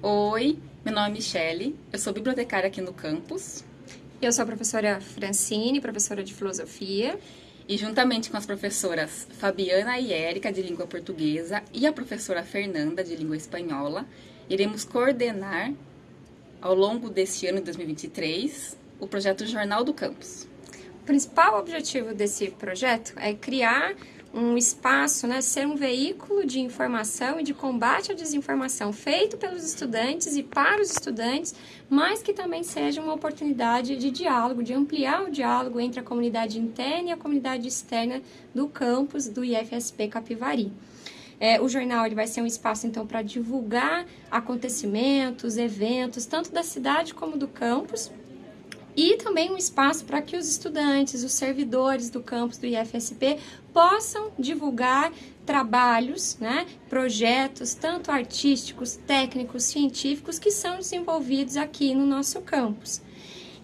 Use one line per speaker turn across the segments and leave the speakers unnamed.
Oi, meu nome é Michele, eu sou bibliotecária aqui no campus.
Eu sou a professora Francine, professora de filosofia.
E juntamente com as professoras Fabiana e Érica, de língua portuguesa, e a professora Fernanda, de língua espanhola, iremos coordenar, ao longo deste ano de 2023, o projeto Jornal do Campus.
O principal objetivo desse projeto é criar um espaço, né, ser um veículo de informação e de combate à desinformação feito pelos estudantes e para os estudantes, mas que também seja uma oportunidade de diálogo, de ampliar o diálogo entre a comunidade interna e a comunidade externa do campus do IFSP Capivari. É, o jornal ele vai ser um espaço, então, para divulgar acontecimentos, eventos, tanto da cidade como do campus, e também um espaço para que os estudantes, os servidores do campus do IFSP possam divulgar trabalhos, né, projetos, tanto artísticos, técnicos, científicos, que são desenvolvidos aqui no nosso campus.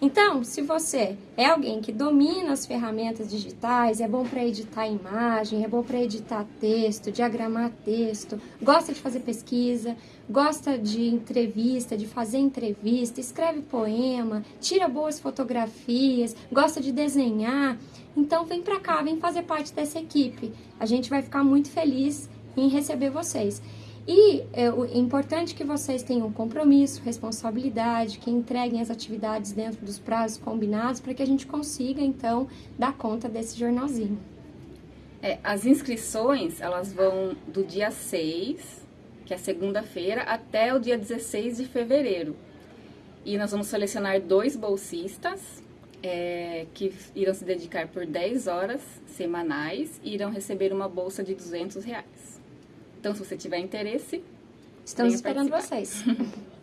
Então, se você é alguém que domina as ferramentas digitais, é bom para editar imagem, é bom para editar texto, diagramar texto, gosta de fazer pesquisa, gosta de entrevista, de fazer entrevista, escreve poema, tira boas fotografias, gosta de desenhar, então vem para cá, vem fazer parte dessa equipe. A gente vai ficar muito feliz em receber vocês. E é, é importante que vocês tenham compromisso, responsabilidade, que entreguem as atividades dentro dos prazos combinados para que a gente consiga, então, dar conta desse jornalzinho.
É, as inscrições, elas vão do dia 6, que é segunda-feira, até o dia 16 de fevereiro. E nós vamos selecionar dois bolsistas é, que irão se dedicar por 10 horas semanais e irão receber uma bolsa de 200 reais. Então, se você tiver interesse,
estamos esperando vocês.